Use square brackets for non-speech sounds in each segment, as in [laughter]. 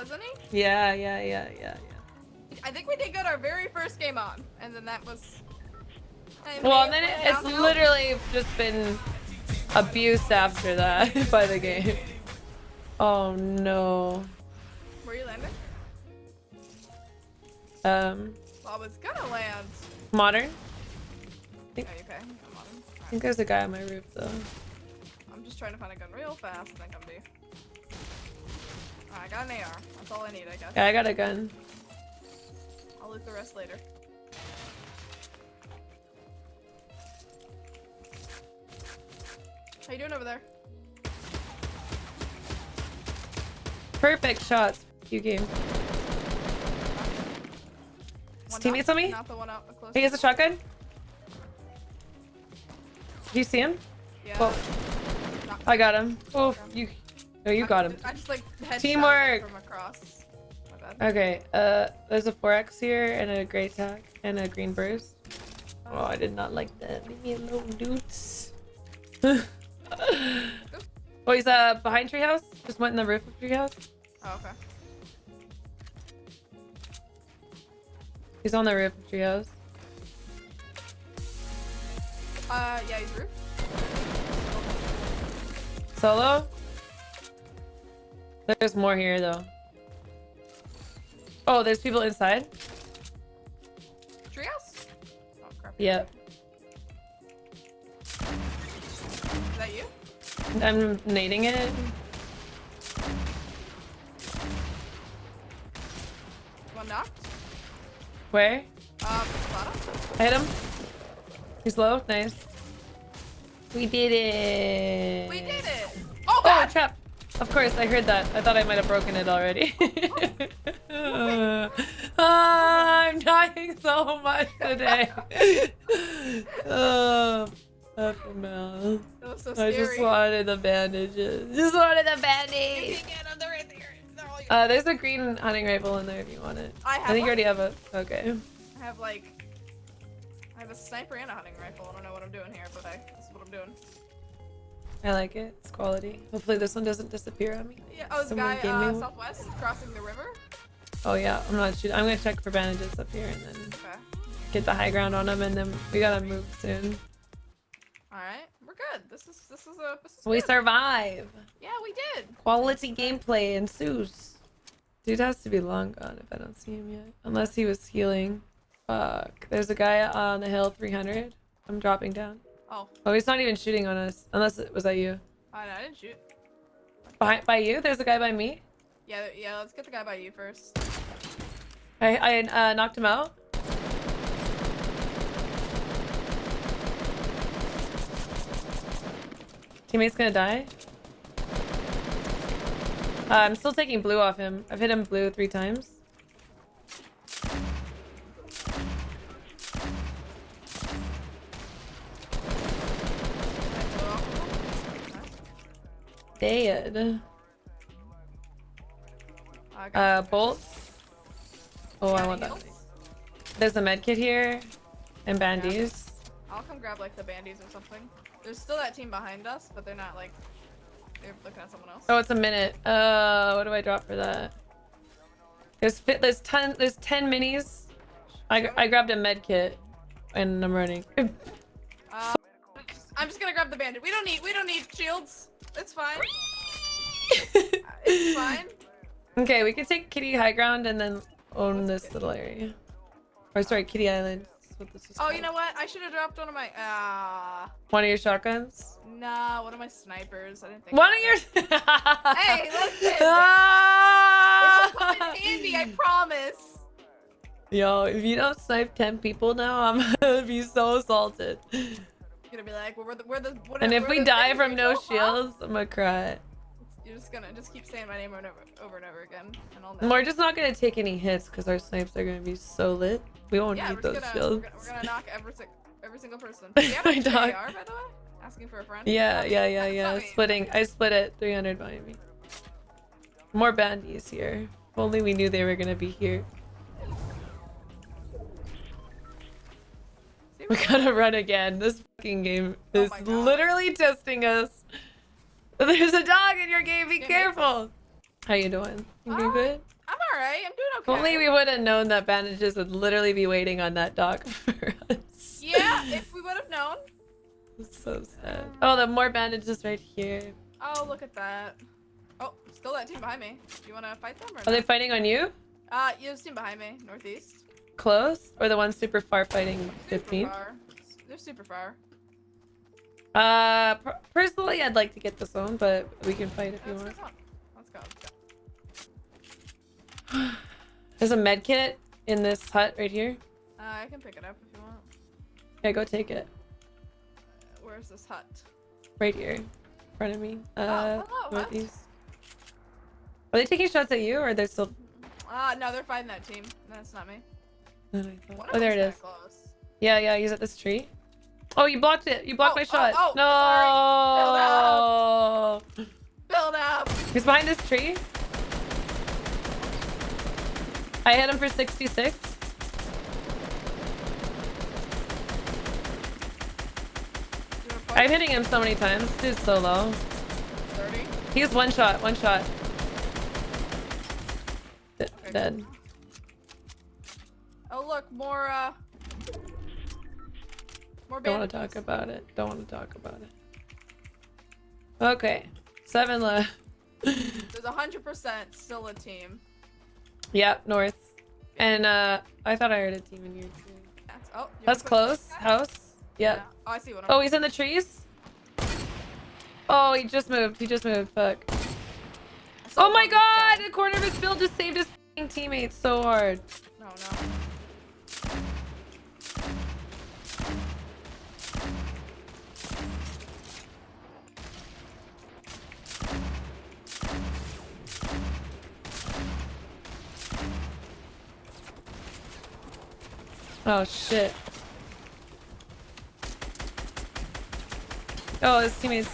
wasn't he? Yeah, yeah, yeah, yeah, yeah. I think we did good our very first game on, and then that was. I Well, mean, then it, it's literally just been abuse after that [laughs] by the game. Oh no. Where you landing? Um, Well, I was gonna land. modern. Oh, you okay? I'm on. I think there's a guy on my roof though. I'm just trying to find a gun real fast, and then come to you. I got an AR. That's all I need, I guess. Yeah, I got a gun. I'll loot the rest later. How you doing over there? Perfect shots. You game. One teammates on me? Not the one out. He has a shotgun. Do you see him? Yeah. Well, I got him. Oh, you. No, you I- got him. I just like Teamwork. from across. Okay. Uh, there's a 4x here and a gray tack and a green burst. Oh, I did not like that. Leave me alone, dudes. [laughs] oh, he's uh behind treehouse. Just went in the roof of treehouse. Oh, okay. He's on the roof of treehouse. Uh, yeah, he's roof. Solo. There's more here though. Oh, there's people inside. Treehouse? Oh crap. Yep. Is that you? I'm nading it. One knocked. Where? Um. I hit him. He's low. Nice. We did it. We did it. Oh Oh, god. trap. Of course, I heard that. I thought I might have broken it already. Ah, [laughs] I'm dying so much today. [laughs] oh, FML. that was so I just wanted the bandages. Just wanted the You bandages. can get them. They're right there. They're all yours. Uh, there's a green hunting rifle in there if you want it. I have I think you already have it. Okay. I have like, I have a sniper and a hunting rifle. I don't know what I'm doing here, but I, this is what I'm doing. I like it. It's quality. Hopefully this one doesn't disappear on me. Yeah. Oh, Someone guy uh, southwest crossing the river. Oh yeah, I'm not shooting. I'm gonna check for bandages up here and then Okay. get the high ground on them and then we gotta move soon. All right. We're good. This is this is a. This is We good. survive. Yeah, we did. Quality gameplay ensues. Dude has to be long gone if I don't see him yet. Unless he was healing. Fuck. There's a guy on the hill 300. I'm dropping down. Oh, Oh, he's not even shooting on us. Unless it was that you. I, I didn't shoot. Behind, by you? There's a guy by me. Yeah, yeah. Let's get the guy by you first. I, I uh, knocked him out. Teammate's gonna die. Uh, I'm still taking blue off him. I've hit him blue three times. Dead. Uh, you. bolt. Oh, I want that. There's a med kit here. And bandies. I'll come grab like the bandies or something. There's still that team behind us, but they're not like they're looking at someone else. Oh, it's a minute. Uh, what do I drop for that? There's fit. There's ten. There's ten minis. I I grabbed a med kit, and I'm running. Uh, [laughs] I'm just gonna grab the bandit. We don't need we don't need shields. It's fine. [laughs] It's fine. okay, we can take Kitty High Ground and then own this little area. Or sorry, Kitty Island. What this is Oh, you know what? I should have dropped one of my ah. One of your shotguns. nah, one of my snipers. I didn't think. One of your. [laughs] Hey, listen. [laughs] Ah! This will come in handy. I promise. Yo, if you don't snipe 10 people now, I'm gonna be so salted. Gonna be like, well, we're the we're the. What And if we die from no shields, I'm gonna cry. You're just gonna just keep saying my name over and over, over and over again, and I'll know. We're just not gonna take any hits because our snipes are gonna be so lit. We won't yeah, need those gonna, shields. We're gonna, we're gonna knock every every single person. [laughs] Have My dog. AR, by the way? Asking for a friend. Yeah, yeah, yeah, yeah. Splitting. I split it. 300 behind me. More bandies here. If only we knew they were gonna be here. We gotta run again. This game Oh is God. literally testing us. There's a dog in your game. Be Yeah, careful. How you doing? You Ah, good? I'm alright. I'm doing okay. only we would have known that bandages would literally be waiting on that dog [laughs] for us. Yeah, if we would have known. It's so sad. Oh, the more bandages right here. Oh, look at that. Oh, still that team behind me. Do you want to fight them or Are they fighting on you? Uh, there's a team behind me, northeast. Close? Or the one super far fighting Super 15? far. They're super far. Uh, personally, I'd like to get this one, but we can fight if you want. Let's go. Let's go. [sighs] There's a med kit in this hut right here. Uh, I can pick it up if you want. Yeah, go take it. Uh, Where's this hut? Right here. In front of me. Uh, hello, northeast. Are they taking shots at you, or they're still... Uh, no, they're fighting that team. That's not me. Than I thought. One Oh, there it is. Close. Yeah, yeah, he's at this tree. Oh, you blocked it. You blocked Oh, my oh, shot. oh, no. Build up. He's behind this tree. I hit him for 66. You wanna? I'm hitting him so many times. Dude's so low. 30. He's one shot, one shot. D- Okay. dead. Oh look, more uh more Don't want to talk about it. Don't want to talk about it. Okay. Seven left. [laughs] There's a hundred percent still a team. yep, north. And uh I thought I heard a team in here too. That's, oh, That's close. House. Yep. Yeah. Oh, I see one. Oh, he's in the trees? Oh, he just moved. He just moved. Fuck. Oh my god! guy. The corner of his build just saved his teammates so hard. No, no. Oh shit. Oh, his teammates.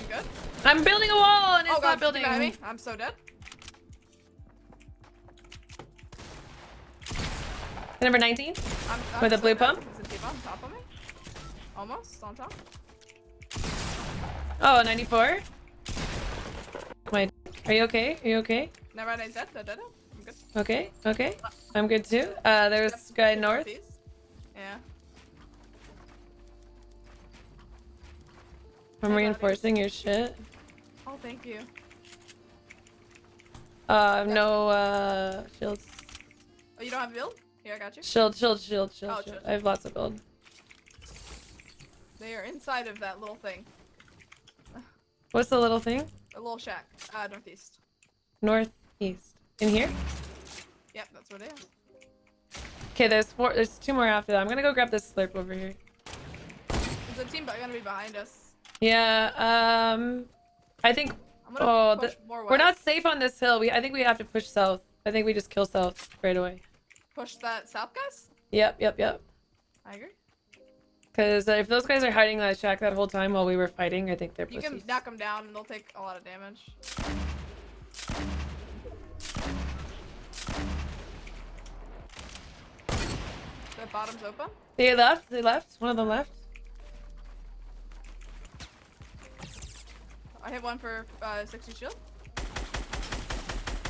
You good? I'm building a wall and it's oh not god, building. behind me. I'm so dead. Number 19? I'm, I'm With a so blue pump? On top of me? Almost on top. Oh, 94? Wait, are you okay? Are you okay? Never mind, good. Okay, okay. I'm good too. Uh, there's guy north. Yeah. I'm reinforcing your shit. Oh, thank you. Uh, no, uh, shields. Oh, you don't have build? Here, I got you. Shield, shield, shield, shield, Oh, shield. shield. I have lots of build. They are inside of that little thing. What's the little thing? A little shack. Uh, northeast. Northeast. In here? Yep, that's where they are. Okay, there's four. There's two more after that. I'm gonna go grab this slurp over here. There's a team but gonna be behind us. Yeah. Um, I think Oh, the- more we're not safe on this hill. We. I think we have to push south. I think we just kill south right away. push that south guys. Yep, yep, yep. I agree. Because if those guys are hiding in that shack that whole time while we were fighting, I think they're You pussies. can knock them down and they'll take a lot of damage. Bottom's open. They left. They left. One of them left. I hit one for uh, 60 shield.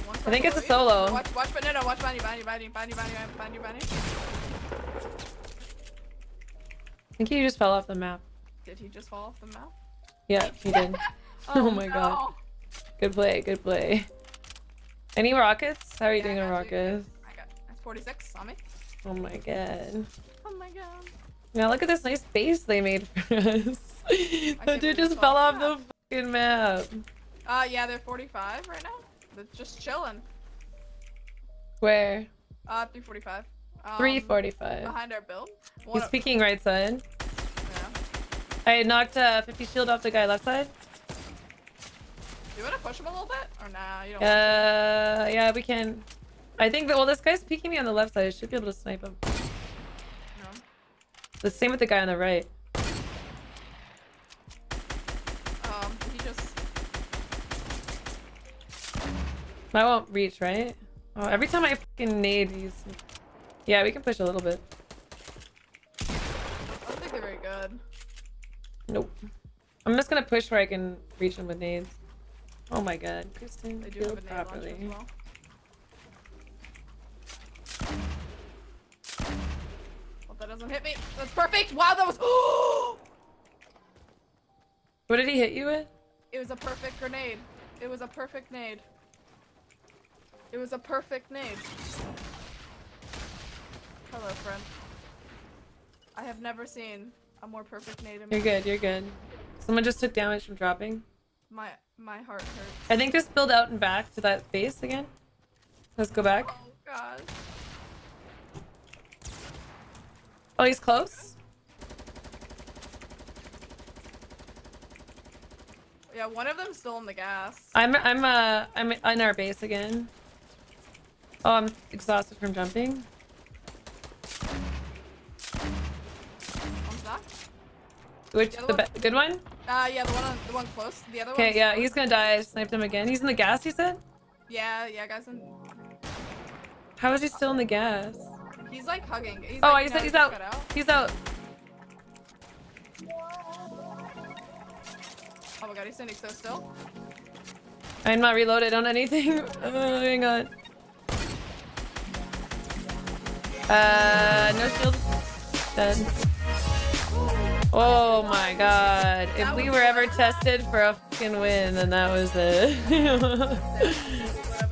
I think it's a you. solo. Watch, watch, but no, no, watch you, behind you, behind you, behind you. I think he just fell off the map. Did he just fall off the map? Yeah, he did. [laughs] [laughs] Oh my god. Good play. Good play. Any rockets? How are you Yeah, doing on you. rockets? I got 46 on me. Oh my god. Oh my god. Now look at this nice base they made for us. [laughs] that dude just fell off the fucking map. Uh, yeah, they're 45 right now. They're just chilling. Where? Uh, 345. Um, 345. Behind our build. One He's peeking right side. Yeah. I knocked uh, 50 shield off the guy left side. Do you want to push him a little bit? Or nah, you don't Uh, yeah, we can. I think that, well, this guy's peeking me on the left side. I should be able to snipe him. No. The same with the guy on the right. Um, he just... I won't reach, right? Oh, every time I fucking nade, he's... Yeah, we can push a little bit. I don't think they're very good. Nope. I'm just gonna push where I can reach him with nades. Oh my god, Kristen, They do have a nade properly. as well. Hope that doesn't hit me. That's perfect. Wow, that was. [gasps] What did he hit you with? it was a perfect grenade. It was a perfect nade. It was a perfect nade. Hello, friend. I have never seen a more perfect nade in You're good, you're good. Someone just took damage from dropping. My my heart hurts. I think just build out and back to that base again. Let's go back. Oh god. Oh, he's close. Yeah, one of them's still in the gas. I'm I'm uh I'm in our base again. Oh, I'm exhausted from jumping. Which The the one- good one? Uh, yeah, the one on the one close. The other one. Okay, yeah, he's gonna die. I sniped him again. He's in the gas. He said? Yeah, yeah, guys. In... How is he still in the gas? He's like hugging. He's Oh, like, he's he's out. out. He's out. Oh my god, he's standing so still. I'm not reloaded on anything. [laughs] Oh, hang on. Uh, no shield. Dead. Oh my god. If we were ever tested for a fucking win, then that was it. [laughs]